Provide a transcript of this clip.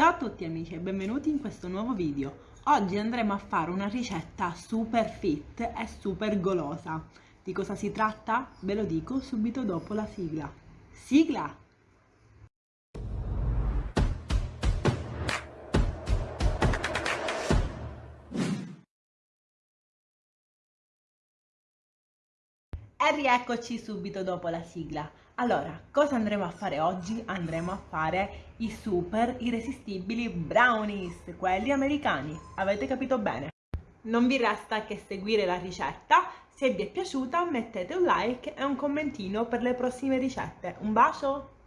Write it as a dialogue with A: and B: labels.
A: Ciao a tutti amici e benvenuti in questo nuovo video. Oggi andremo a fare una ricetta super fit e super golosa. Di cosa si tratta? Ve lo dico subito dopo la sigla. Sigla! E rieccoci subito dopo la sigla. Allora, cosa andremo a fare oggi? Andremo a fare i super irresistibili brownies, quelli americani. Avete capito bene? Non vi resta che seguire la ricetta. Se vi è piaciuta mettete un like e un commentino per le prossime ricette. Un bacio!